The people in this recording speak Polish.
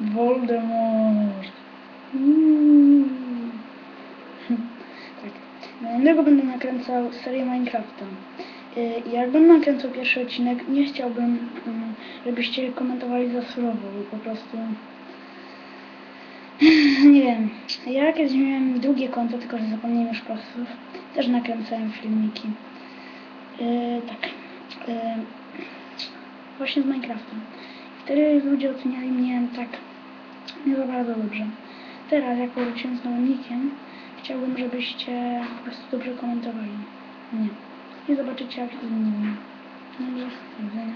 Voldemort. Mm. tak. Niedługo będę nakręcał serię Minecrafta. Y, Jak będę nakręcał pierwszy odcinek, nie chciałbym, mm, żebyście komentowali za surowo, bo po prostu... Nie wiem. Ja kiedyś miałem drugie konto, tylko że zapomniałem już pasów. Też nakręcałem filmiki. Yy, tak. Yy, właśnie z Minecraftem. Wtedy ludzie oceniali mnie tak za bardzo dobrze. Teraz, jak powróciłem z nowym nickiem, chciałbym, żebyście po prostu dobrze komentowali. Nie. I zobaczycie, jak inni. No i do widzenia.